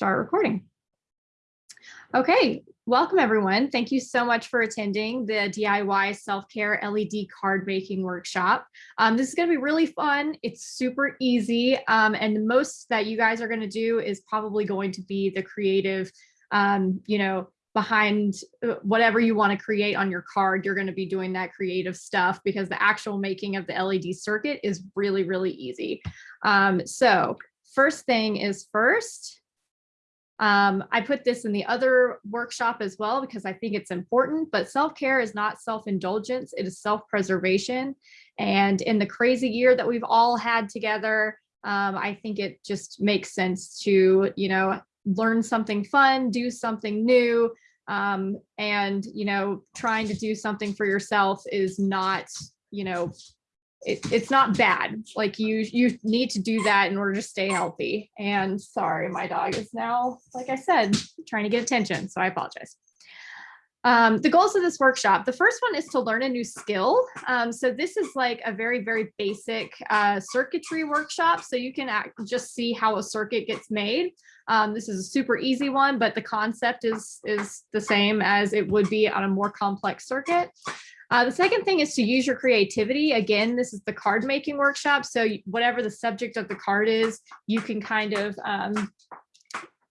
start recording. Okay, welcome everyone. Thank you so much for attending the DIY self-care LED card making workshop. Um, this is going to be really fun. It's super easy. Um, and the most that you guys are going to do is probably going to be the creative, um, you know, behind uh, whatever you want to create on your card, you're going to be doing that creative stuff because the actual making of the LED circuit is really, really easy. Um, so first thing is first, um, I put this in the other workshop as well because I think it's important, but self-care is not self-indulgence, it is self-preservation. And in the crazy year that we've all had together, um, I think it just makes sense to, you know, learn something fun, do something new, um, and, you know, trying to do something for yourself is not, you know, it, it's not bad. Like you, you need to do that in order to stay healthy. And sorry, my dog is now, like I said, trying to get attention. So I apologize. Um, the goals of this workshop, the first one is to learn a new skill. Um, so this is like a very, very basic uh, circuitry workshop. So you can act, just see how a circuit gets made. Um, this is a super easy one, but the concept is, is the same as it would be on a more complex circuit. Uh, the second thing is to use your creativity. Again, this is the card making workshop. So whatever the subject of the card is, you can kind of um,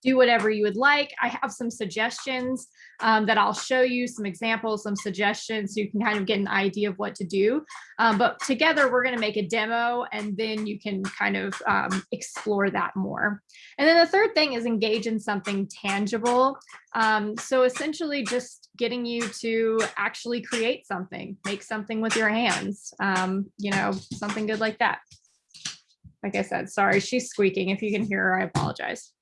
do whatever you would like. I have some suggestions um, that I'll show you, some examples, some suggestions, so you can kind of get an idea of what to do. Um, but together we're gonna make a demo and then you can kind of um, explore that more. And then the third thing is engage in something tangible. Um, so essentially just getting you to actually create something, make something with your hands, um, you know, something good like that. Like I said, sorry, she's squeaking. If you can hear her, I apologize.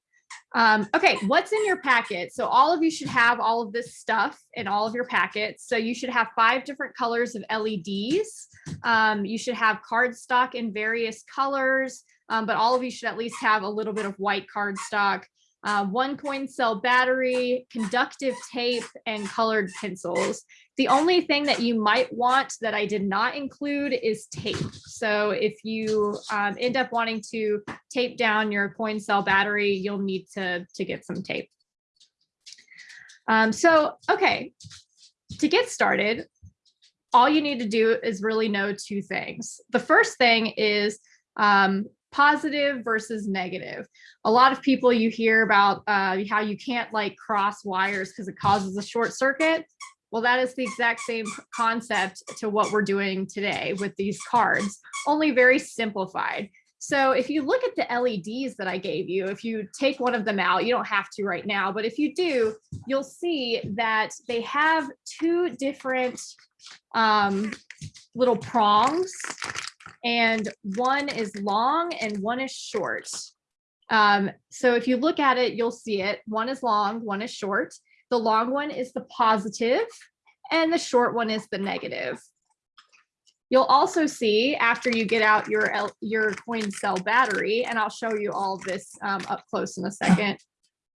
Um, okay, what's in your packet? So all of you should have all of this stuff in all of your packets. So you should have five different colors of LEDs. Um, you should have cardstock in various colors, um, but all of you should at least have a little bit of white cardstock uh, one coin cell battery, conductive tape, and colored pencils. The only thing that you might want that I did not include is tape. So if you um, end up wanting to tape down your coin cell battery, you'll need to, to get some tape. Um, so, okay, to get started, all you need to do is really know two things. The first thing is um, positive versus negative. A lot of people you hear about uh, how you can't like cross wires because it causes a short circuit. Well, that is the exact same concept to what we're doing today with these cards, only very simplified. So if you look at the LEDs that I gave you, if you take one of them out, you don't have to right now, but if you do, you'll see that they have two different um, little prongs and one is long and one is short. Um, so if you look at it, you'll see it. One is long, one is short. The long one is the positive and the short one is the negative. You'll also see after you get out your, your coin cell battery, and I'll show you all this um, up close in a second.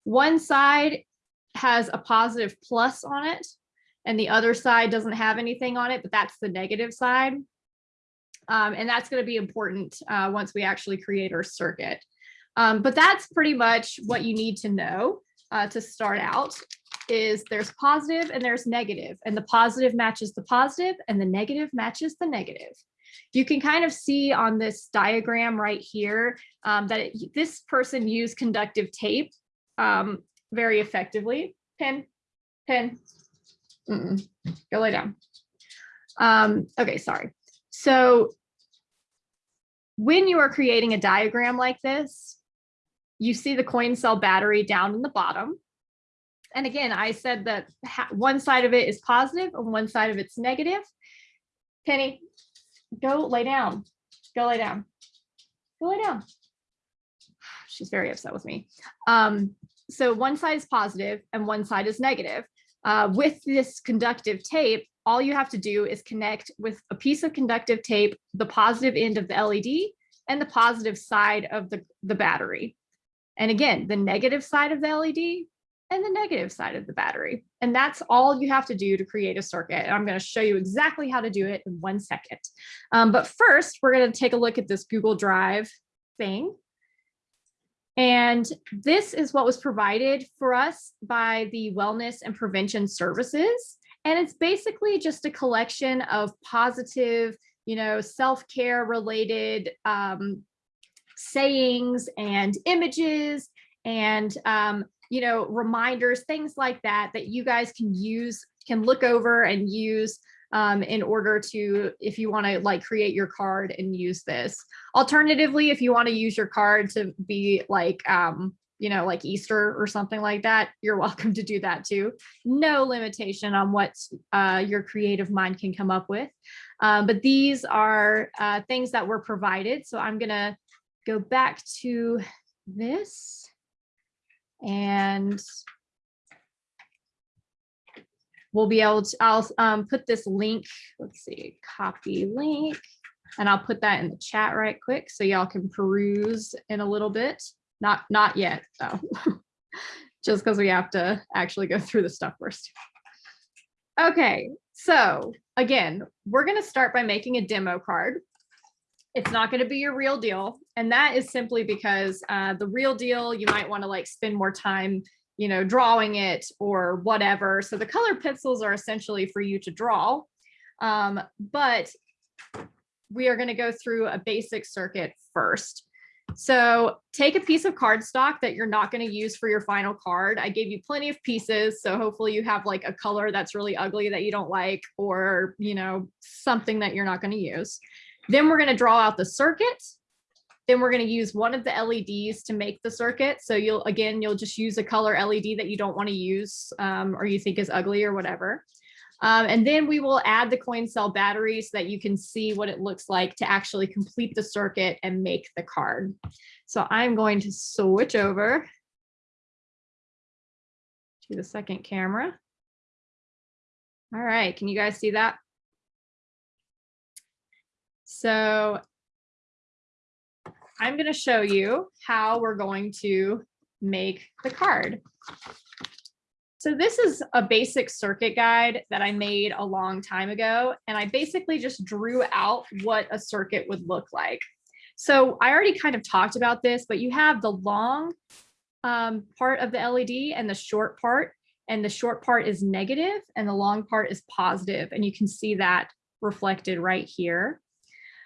One side has a positive plus on it and the other side doesn't have anything on it, but that's the negative side. Um, and that's going to be important uh, once we actually create our circuit. Um, but that's pretty much what you need to know uh, to start out is there's positive and there's negative and the positive matches the positive and the negative matches the negative. You can kind of see on this diagram right here um, that it, this person used conductive tape um, very effectively. Pin, pin, mm -mm. go lay down. Um, okay, sorry. So when you are creating a diagram like this, you see the coin cell battery down in the bottom. And again, I said that one side of it is positive and one side of it's negative. Penny, go lay down. Go lay down. Go lay down. She's very upset with me. Um, so one side is positive and one side is negative. Uh, with this conductive tape, all you have to do is connect with a piece of conductive tape, the positive end of the LED and the positive side of the, the battery. And again, the negative side of the LED and the negative side of the battery. And that's all you have to do to create a circuit. And I'm going to show you exactly how to do it in one second. Um, but first, we're going to take a look at this Google Drive thing. And this is what was provided for us by the Wellness and Prevention Services. And it's basically just a collection of positive, you know, self-care related um, sayings and images and, um, you know, reminders, things like that, that you guys can use, can look over and use um, in order to, if you want to like create your card and use this. Alternatively, if you want to use your card to be like, um, you know, like Easter or something like that, you're welcome to do that too. No limitation on what uh, your creative mind can come up with. Um, but these are uh, things that were provided. So I'm gonna go back to this and we'll be able to, I'll um, put this link, let's see, copy link, and I'll put that in the chat right quick so y'all can peruse in a little bit. Not, not yet, though. Just because we have to actually go through the stuff first. Okay, so again, we're going to start by making a demo card. It's not going to be your real deal. And that is simply because uh, the real deal, you might want to like spend more time you know, drawing it or whatever. So the color pencils are essentially for you to draw. Um, but we are going to go through a basic circuit first. So take a piece of cardstock that you're not going to use for your final card. I gave you plenty of pieces. So hopefully you have like a color that's really ugly that you don't like, or, you know, something that you're not going to use. Then we're going to draw out the circuit then we're going to use one of the LEDs to make the circuit. So you'll, again, you'll just use a color LED that you don't want to use um, or you think is ugly or whatever. Um, and then we will add the coin cell battery so that you can see what it looks like to actually complete the circuit and make the card. So I'm going to switch over to the second camera. All right, can you guys see that? So I'm going to show you how we're going to make the card. So this is a basic circuit guide that I made a long time ago, and I basically just drew out what a circuit would look like. So I already kind of talked about this, but you have the long um, part of the LED and the short part, and the short part is negative and the long part is positive, and you can see that reflected right here.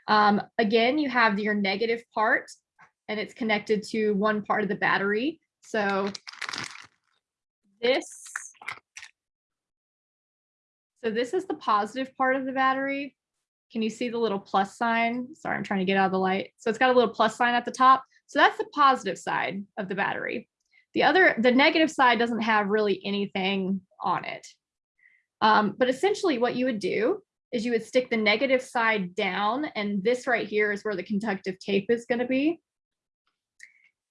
Um, again, you have your negative part and it's connected to one part of the battery. So this, so this is the positive part of the battery. Can you see the little plus sign? Sorry, I'm trying to get out of the light. So it's got a little plus sign at the top. So that's the positive side of the battery. The other, the negative side doesn't have really anything on it. Um, but essentially what you would do is you would stick the negative side down and this right here is where the conductive tape is going to be.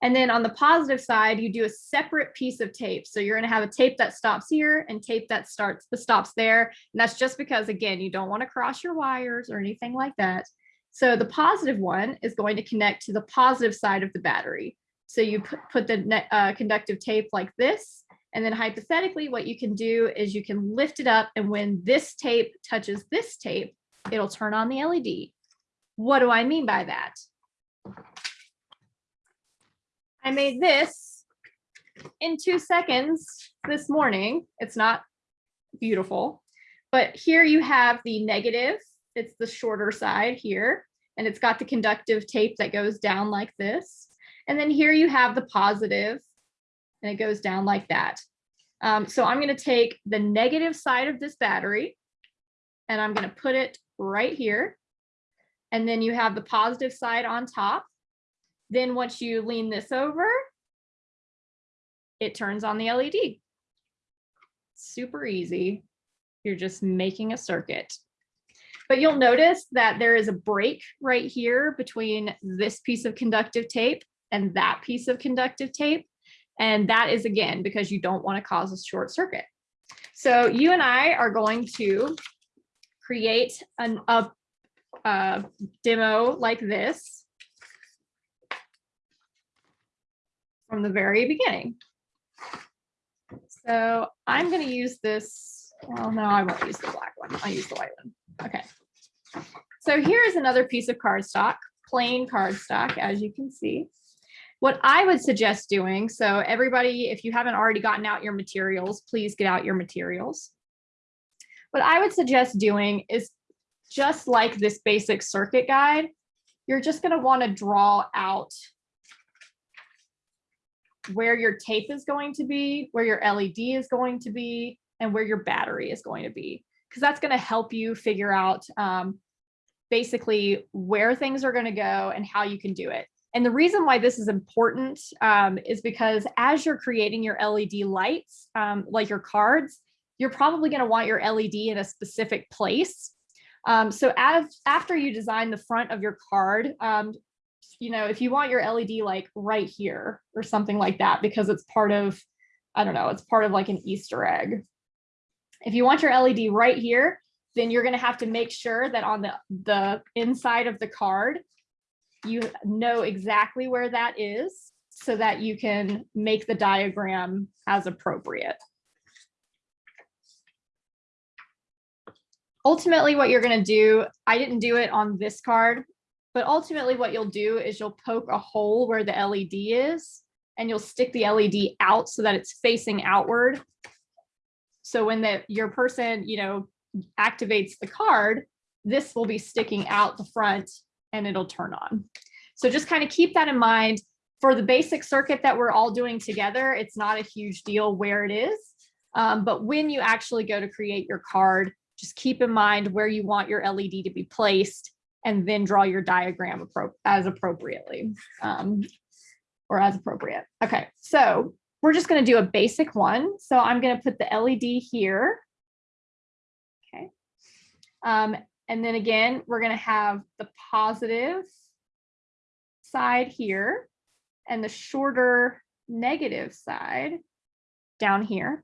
And then on the positive side, you do a separate piece of tape. So you're going to have a tape that stops here and tape that starts the stops there. And that's just because, again, you don't want to cross your wires or anything like that. So the positive one is going to connect to the positive side of the battery. So you put, put the uh, conductive tape like this, and then hypothetically, what you can do is you can lift it up and when this tape touches this tape, it'll turn on the LED. What do I mean by that? I made this in two seconds this morning. It's not beautiful, but here you have the negative. It's the shorter side here, and it's got the conductive tape that goes down like this. And then here you have the positive, and it goes down like that. Um, so I'm going to take the negative side of this battery and I'm going to put it right here. And then you have the positive side on top. Then once you lean this over, it turns on the LED. Super easy. You're just making a circuit. But you'll notice that there is a break right here between this piece of conductive tape and that piece of conductive tape. And that is again, because you don't want to cause a short circuit. So you and I are going to create an, a, a demo like this from the very beginning. So I'm going to use this. Well, no, I won't use the black one. I'll use the white one. Okay. So here's another piece of cardstock, plain cardstock, as you can see. What I would suggest doing, so everybody, if you haven't already gotten out your materials, please get out your materials. What I would suggest doing is just like this basic circuit guide, you're just going to want to draw out where your tape is going to be, where your LED is going to be, and where your battery is going to be, because that's going to help you figure out um, basically where things are going to go and how you can do it. And the reason why this is important um, is because as you're creating your LED lights, um, like your cards, you're probably going to want your LED in a specific place. Um, so as after you design the front of your card, um, you know, if you want your LED like right here or something like that, because it's part of, I don't know, it's part of like an Easter egg. If you want your LED right here, then you're going to have to make sure that on the, the inside of the card, you know exactly where that is so that you can make the diagram as appropriate. ultimately what you're going to do, I didn't do it on this card, but ultimately what you'll do is you'll poke a hole where the LED is and you'll stick the LED out so that it's facing outward. So when the your person, you know, activates the card, this will be sticking out the front and it'll turn on. So just kind of keep that in mind. For the basic circuit that we're all doing together, it's not a huge deal where it is. Um, but when you actually go to create your card, just keep in mind where you want your LED to be placed and then draw your diagram as appropriately um, or as appropriate. Okay, so we're just going to do a basic one. So I'm going to put the LED here. Okay. Um, and then again, we're going to have the positive side here and the shorter negative side down here.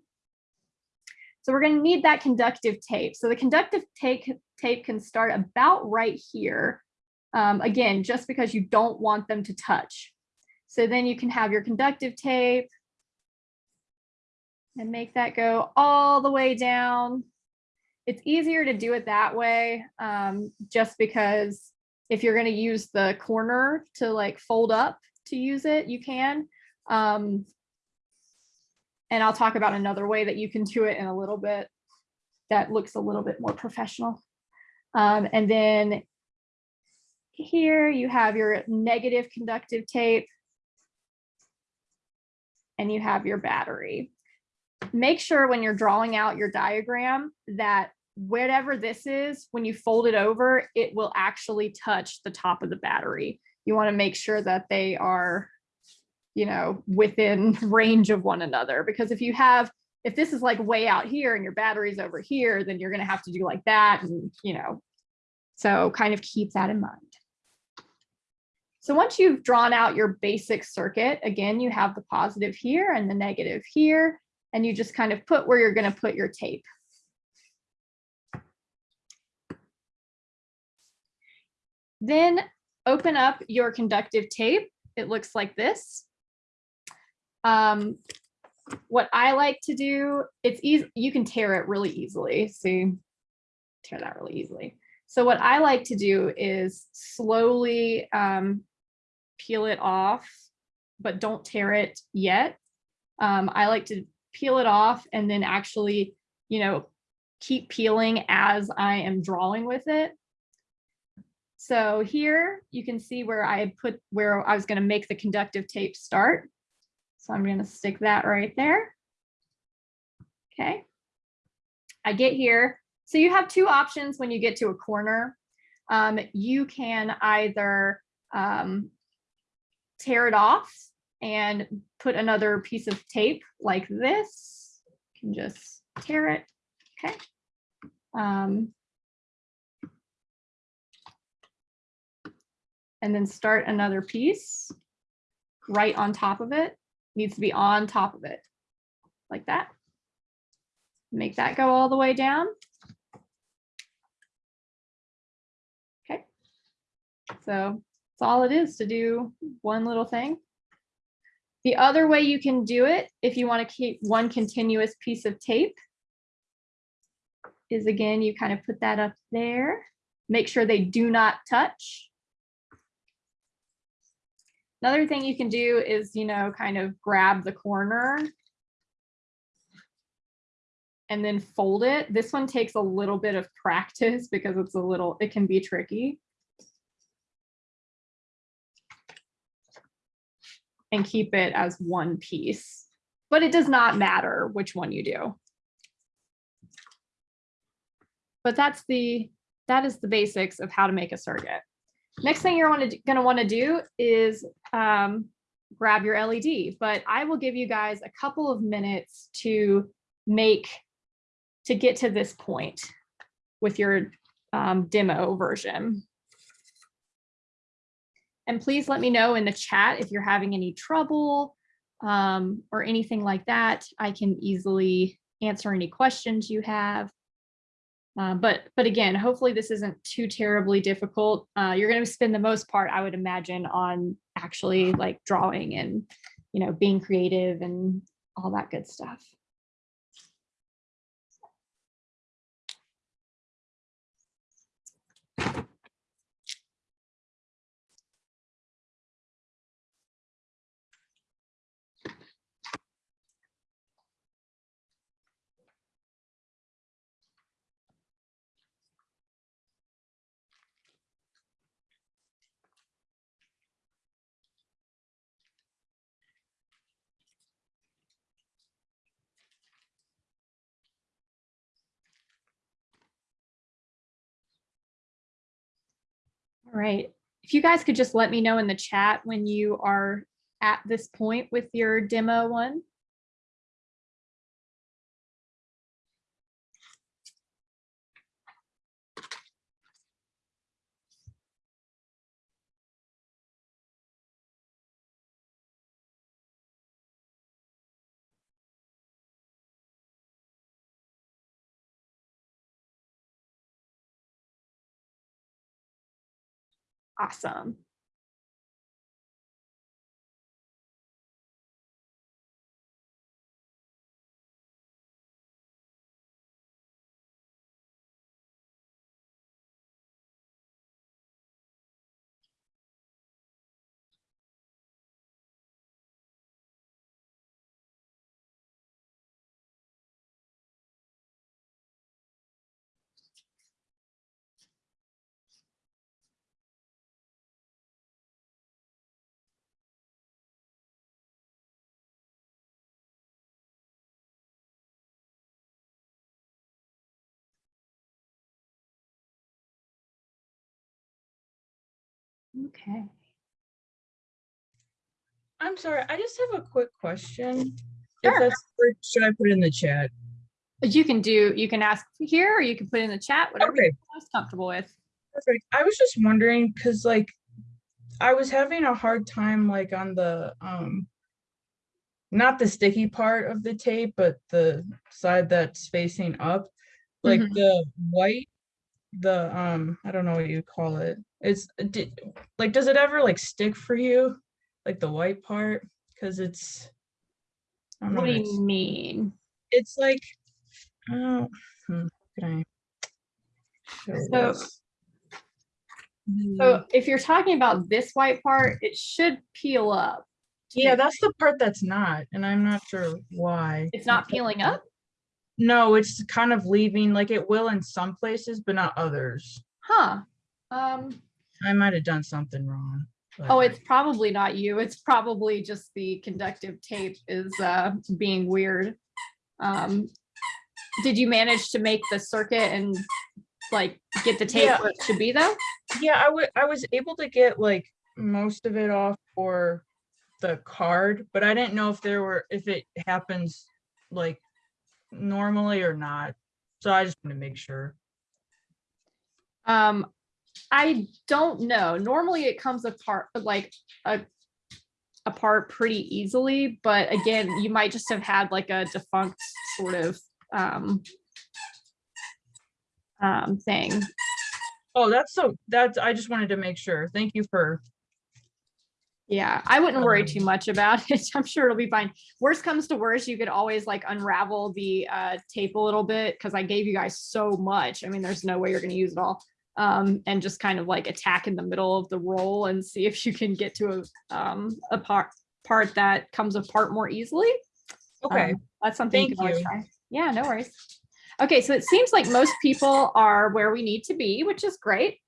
So we're going to need that conductive tape. So the conductive tape, tape can start about right here. Um, again, just because you don't want them to touch. So then you can have your conductive tape and make that go all the way down. It's easier to do it that way um, just because if you're going to use the corner to like fold up to use it, you can. Um, and I'll talk about another way that you can do it in a little bit that looks a little bit more professional. Um, and then here you have your negative conductive tape and you have your battery. Make sure when you're drawing out your diagram that whatever this is, when you fold it over, it will actually touch the top of the battery. You want to make sure that they are you know, within range of one another. Because if you have, if this is like way out here and your battery's over here, then you're going to have to do like that. And, you know, so kind of keep that in mind. So once you've drawn out your basic circuit, again, you have the positive here and the negative here, and you just kind of put where you're going to put your tape. Then open up your conductive tape. It looks like this. Um, what I like to do, it's easy, you can tear it really easily. See, tear that really easily. So what I like to do is slowly um, peel it off, but don't tear it yet. Um, I like to peel it off and then actually, you know, keep peeling as I am drawing with it. So here you can see where I put where I was going to make the conductive tape start. So I'm going to stick that right there. Okay. I get here. So you have two options when you get to a corner. Um, you can either um, tear it off and put another piece of tape like this. You can just tear it. Okay. Um, and then start another piece right on top of it needs to be on top of it like that. Make that go all the way down. Okay. So that's all it is to do one little thing. The other way you can do it, if you want to keep one continuous piece of tape, is again, you kind of put that up there. Make sure they do not touch. Another thing you can do is, you know, kind of grab the corner and then fold it. This one takes a little bit of practice because it's a little, it can be tricky. And keep it as one piece, but it does not matter which one you do. But that's the, that is the basics of how to make a circuit. Next thing you're gonna want to do is um, grab your LED, but I will give you guys a couple of minutes to make, to get to this point with your um, demo version. And please let me know in the chat if you're having any trouble um, or anything like that. I can easily answer any questions you have. Uh, but but again, hopefully this isn't too terribly difficult. Uh, you're going to spend the most part, I would imagine, on actually like drawing and you know being creative and all that good stuff. All right. If you guys could just let me know in the chat when you are at this point with your demo one. Awesome. Okay. I'm sorry, I just have a quick question. Sure. If that's, or should I put it in the chat? You can do, you can ask here or you can put in the chat, whatever you're most comfortable with. Perfect. I was just wondering, cause like, I was having a hard time like on the, um, not the sticky part of the tape, but the side that's facing up, like Mhm. the white, the, um, I don't know what you call it. It's, did, like, does it ever like stick for you? Like the white part? Cause it's. I don't know What do you mean? it's like, oh, hmm, can I? So- this? Hmm, So if you're talking about this white part, it should peel up. Yeah, that's the part that's not, and I'm not sure why. It's not peeling up? No, it's kind of leaving, like it will in some places, but not others. Huh. Um, I might have done something wrong. but- oh, it's probably not you. It's probably just the conductive tape is uh, being weird. Um, did you manage to make the circuit and like get the tape Yeah. where it should be though? Yeah, I would, I was able to get like most of it off for the card, but I didn't know if there were, if it happens like normally or not. So I just want to make sure. Um, I don't know. Normally it comes apart like a apart pretty easily, but again, you might just have had like a defunct sort of um um thing. Oh, that's so, that's, I just wanted to make sure. Thank you for, Yeah, I wouldn't worry too much about it. I'm sure it'll be fine. Worst comes to worst, you could always like unravel the uh tape a little bit because I gave you guys so much. I mean, there's no way you're gonna use it all. Um, and just kind of like attack in the middle of the roll and see if you can get to a, um, a part, part that comes apart more easily. Okay, Um, That's something you can you. try. Yeah, no worries. Okay, so it seems like most people are where we need to be, which is great.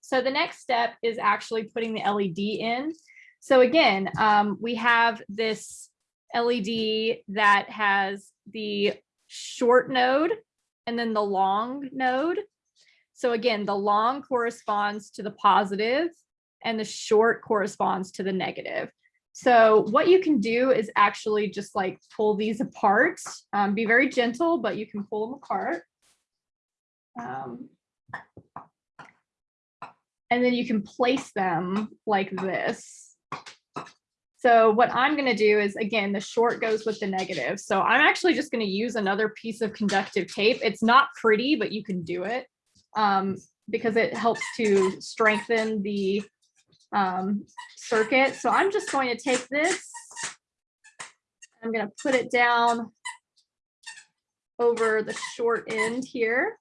So the next step is actually putting the LED in. So again, um, we have this LED that has the short node and then the long node. So again, the long corresponds to the positive and the short corresponds to the negative. So what you can do is actually just like pull these apart. Um, be very gentle, but you can pull them apart. Um, and then you can place them like this. So what I'm going to do is, again, the short goes with the negative. So I'm actually just going to use another piece of conductive tape. It's not pretty, but you can do it um, because it helps to strengthen the um, circuit. So I'm just going to take this. I'm going to put it down over the short end here.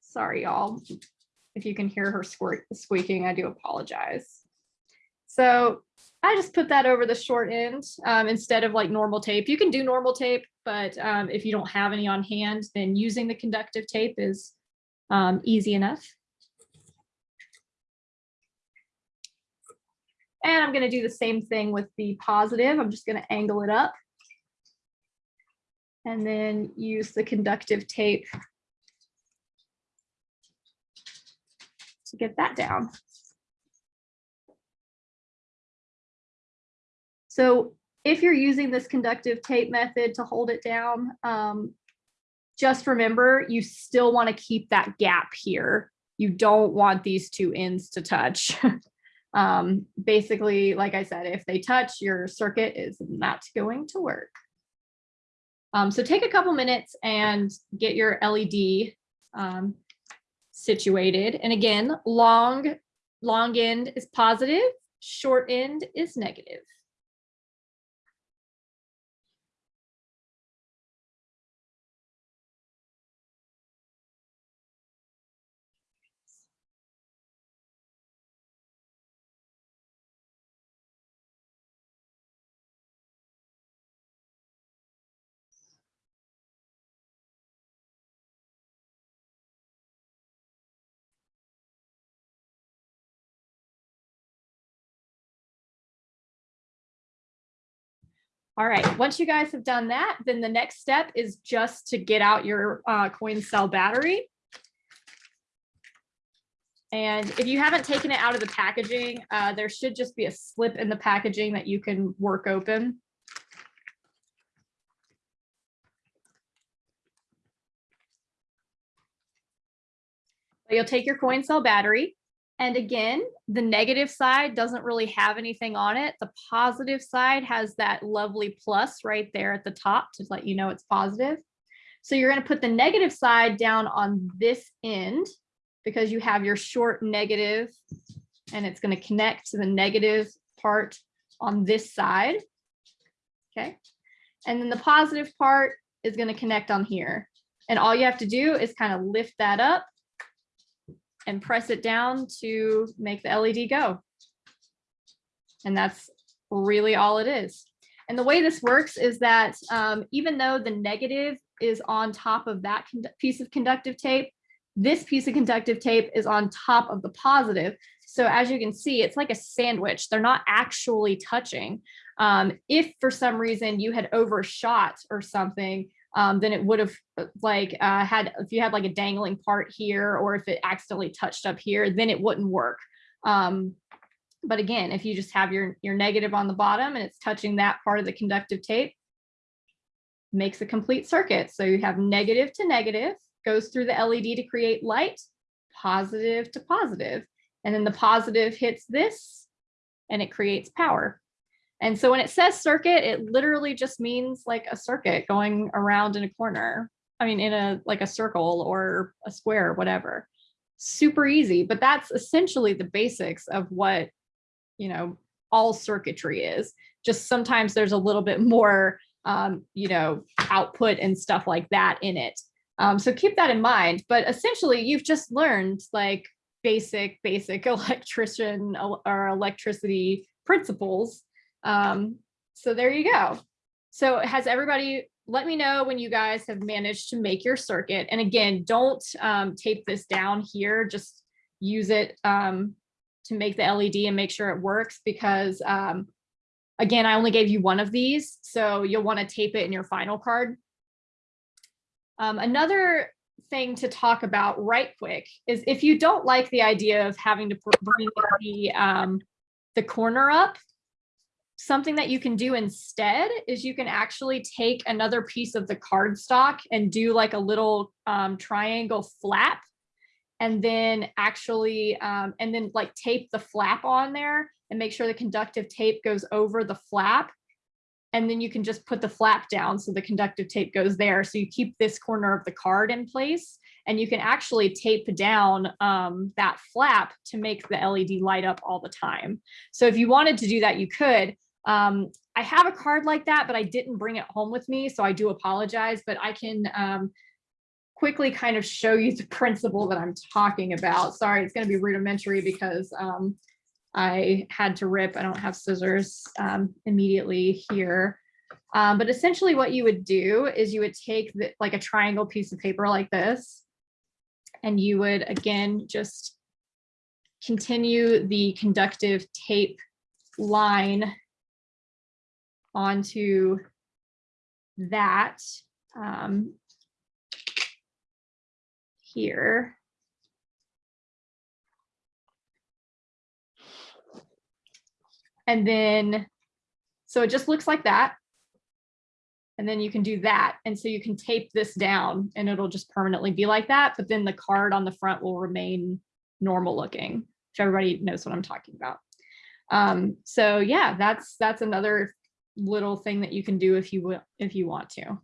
Sorry, y'all. If you can hear her squeaking, I do apologize. So I just put that over the short end um, instead of like normal tape. You can do normal tape, but um, if you don't have any on hand, then using the conductive tape is um, easy enough. And I'm going to do the same thing with the positive. I'm just going to angle it up. And then use the conductive tape to get that down. So if you're using this conductive tape method to hold it down, um, just remember you still want to keep that gap here. You don't want these two ends to touch. um, basically, like I said, if they touch, your circuit is not going to work. Um, so take a couple minutes and get your LED um, situated. And again, long, long end is positive, short end is negative. All right, once you guys have done that, then the next step is just to get out your uh, coin cell battery. And if you haven't taken it out of the packaging, uh, there should just be a slip in the packaging that you can work open. You'll take your coin cell battery. And again, the negative side doesn't really have anything on it. The positive side has that lovely plus right there at the top to let you know it's positive. So you're going to put the negative side down on this end because you have your short negative and it's going to connect to the negative part on this side. Okay. And then the positive part is going to connect on here. And all you have to do is kind of lift that up and press it down to make the LED go. And that's really all it is. And the way this works is that um, even though the negative is on top of that piece of conductive tape, this piece of conductive tape is on top of the positive. So as you can see, it's like a sandwich. They're not actually touching. Um, if for some reason you had overshot or something, um, then it would have like uh, had, if you had like a dangling part here, or if it accidentally touched up here, then it wouldn't work. Um, but again, if you just have your, your negative on the bottom and it's touching that part of the conductive tape, makes a complete circuit. So you have negative to negative, goes through the LED to create light, positive to positive, and then the positive hits this and it creates power. And so when it says circuit, it literally just means like a circuit going around in a corner. I mean, in a like a circle or a square, whatever. Super easy, but that's essentially the basics of what, you know, all circuitry is. Just sometimes there's a little bit more, um, you know, output and stuff like that in it. Um, so keep that in mind. But essentially, you've just learned like basic, basic electrician or electricity principles. Um, so there you go. So has everybody, let me know when you guys have managed to make your circuit. And again, don't um, tape this down here, just use it um, to make the LED and make sure it works because um, again, I only gave you one of these, so you'll want to tape it in your final card. Um, another thing to talk about right quick is if you don't like the idea of having to bring the, um, the corner up, something that you can do instead is you can actually take another piece of the cardstock and do like a little um, triangle flap and then actually um, and then like tape the flap on there and make sure the conductive tape goes over the flap and then you can just put the flap down so the conductive tape goes there so you keep this corner of the card in place and you can actually tape down um, that flap to make the LED light up all the time. So if you wanted to do that, you could. Um, I have a card like that, but I didn't bring it home with me, so I do apologize, but I can um, quickly kind of show you the principle that I'm talking about. Sorry, it's gonna be rudimentary because um, I had to rip, I don't have scissors um, immediately here. Um, but essentially what you would do is you would take the, like a triangle piece of paper like this, and you would again just continue the conductive tape line onto that um, here. And then, so it just looks like that. And then you can do that. And so you can tape this down and it'll just permanently be like that. But then the card on the front will remain normal looking, which everybody knows what I'm talking about. Um, so yeah, that's that's another little thing that you can do if you will, if you want to.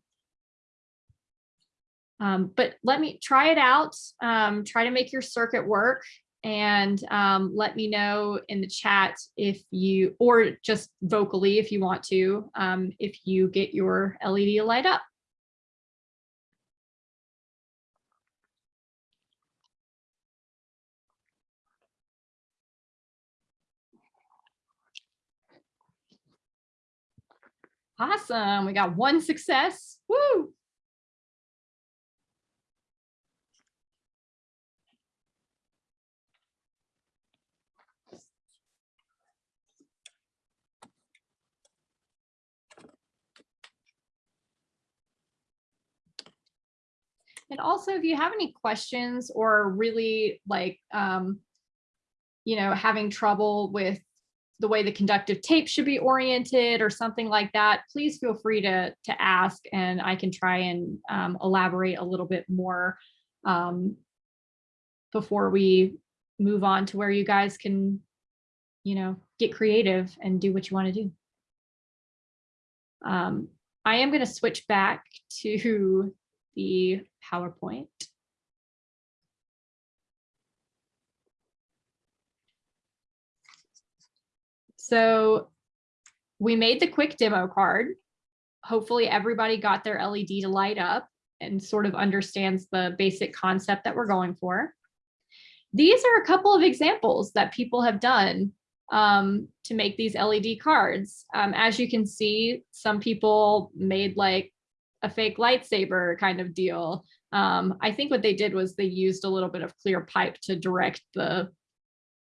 Um, but let me try it out. Um, try to make your circuit work and um, let me know in the chat if you, or just vocally if you want to, um, if you get your LED light up. Awesome, we got one success, woo! And also, if you have any questions or really like, um, you know, having trouble with the way the conductive tape should be oriented or something like that, please feel free to, to ask and I can try and um, elaborate a little bit more um, before we move on to where you guys can, you know, get creative and do what you want to do. Um, I am going to switch back to the PowerPoint. So we made the quick demo card. Hopefully everybody got their LED to light up and sort of understands the basic concept that we're going for. These are a couple of examples that people have done um, to make these LED cards. Um, as you can see, some people made like a fake lightsaber kind of deal. Um, I think what they did was they used a little bit of clear pipe to direct the,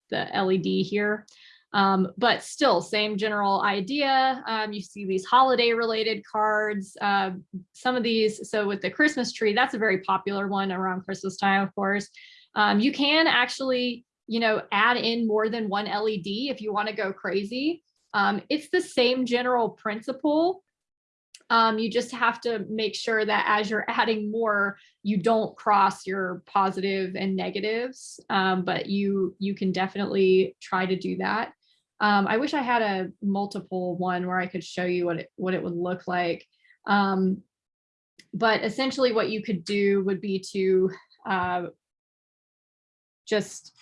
the LED here. Um, but still, same general idea. Um, you see these holiday related cards. Uh, some of these, so with the Christmas tree, that's a very popular one around Christmas time, of course. Um, you can actually, you know, add in more than one LED if you want to go crazy. Um, it's the same general principle. Um, you just have to make sure that as you're adding more, you don't cross your positive and negatives, but you you can definitely try to do that. Um, I wish I had a multiple one where I could show you what it what it would look like. Um, but essentially what you could do would be to uh, just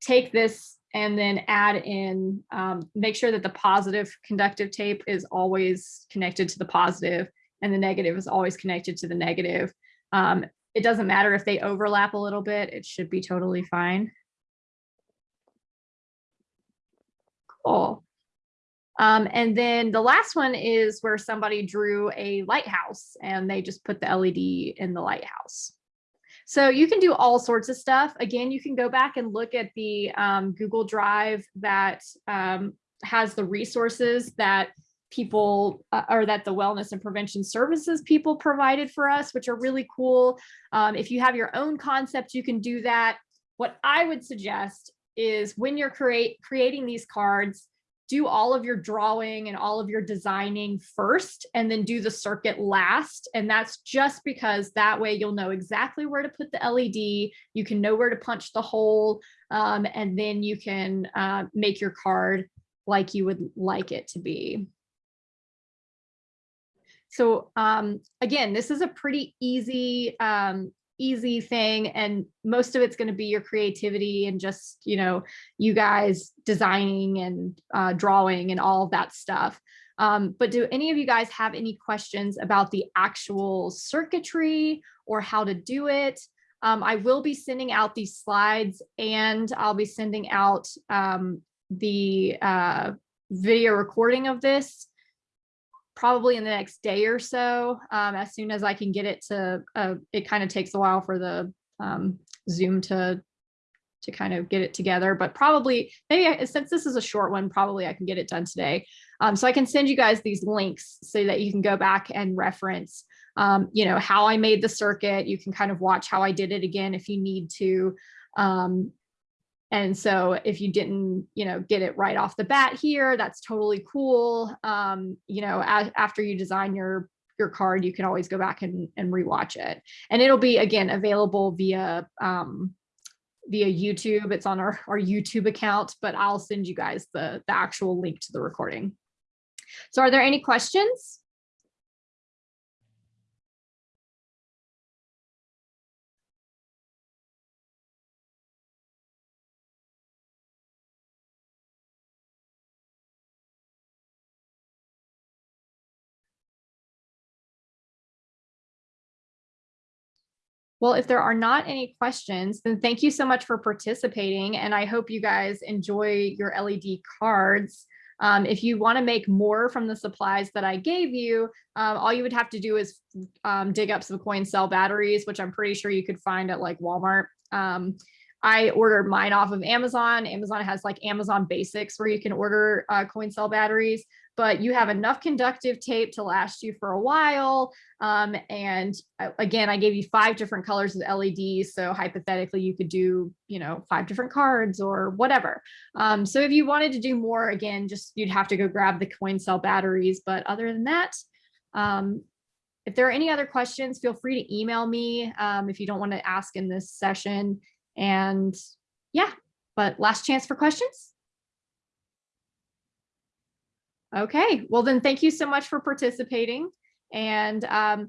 take this and then add in, um, make sure that the positive conductive tape is always connected to the positive and the negative is always connected to the negative. Um, it doesn't matter if they overlap a little bit, it should be totally fine. Um, and then the last one is where somebody drew a lighthouse and they just put the LED in the lighthouse. So you can do all sorts of stuff. Again, you can go back and look at the um, Google Drive that um, has the resources that people uh, or that the wellness and prevention services people provided for us, which are really cool. Um, if you have your own concept, you can do that. What I would suggest is when you're create creating these cards, do all of your drawing and all of your designing first and then do the circuit last. And that's just because that way you'll know exactly where to put the LED, you can know where to punch the hole, um, and then you can uh, make your card like you would like it to be. So um, again, this is a pretty easy um, easy thing and most of it's going to be your creativity and just you know you guys designing and uh, drawing and all that stuff. Um, but do any of you guys have any questions about the actual circuitry or how to do it? Um, I will be sending out these slides and I'll be sending out um, the uh, video recording of this probably in the next day or so, um, as soon as I can get it to, uh, it kind of takes a while for the um, Zoom to to kind of get it together, but probably maybe I, since this is a short one, probably I can get it done today. Um, so I can send you guys these links so that you can go back and reference, um, you know, how I made the circuit. You can kind of watch how I did it again if you need to. Um, and so if you didn't, you know, get it right off the bat here, that's totally cool. Um, you know, after you design your your card, you can always go back and, and rewatch it. And it'll be, again, available via um, via YouTube. It's on our, our YouTube account, but I'll send you guys the, the actual link to the recording. So are there any questions? Well, if there are not any questions, then thank you so much for participating. And I hope you guys enjoy your LED cards. Um, if you want to make more from the supplies that I gave you, um, all you would have to do is um, dig up some coin cell batteries, which I'm pretty sure you could find at like Walmart. Um, I ordered mine off of Amazon. Amazon has like Amazon Basics where you can order uh, coin cell batteries but you have enough conductive tape to last you for a while. Um, and uh, again, I gave you five different colors of LEDs. So hypothetically, you could do, you know, five different cards or whatever. Um, so if you wanted to do more, again, just you'd have to go grab the coin cell batteries. But other than that, um, if there are any other questions, feel free to email me um, if you don't want to ask in this session. And yeah, but last chance for questions. Okay, well then thank you so much for participating. And um,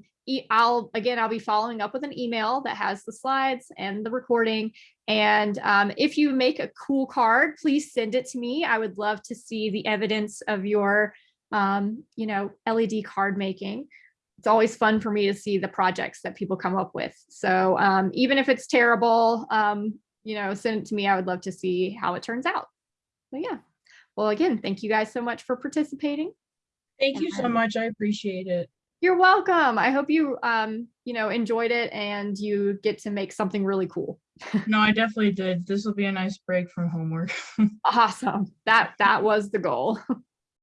I'll, again, I'll be following up with an email that has the slides and the recording. And um, if you make a cool card, please send it to me. I would love to see the evidence of your, um, you know, LED card making. It's always fun for me to see the projects that people come up with. So um, even if it's terrible, um, you know, send it to me. I would love to see how it turns out. So yeah. Well, again, thank you guys so much for participating. Thank you so much. I appreciate it. You're welcome. I hope you, um, you know, enjoyed it and you get to make something really cool. no, I definitely did. This will be a nice break from homework. awesome. That that was the goal.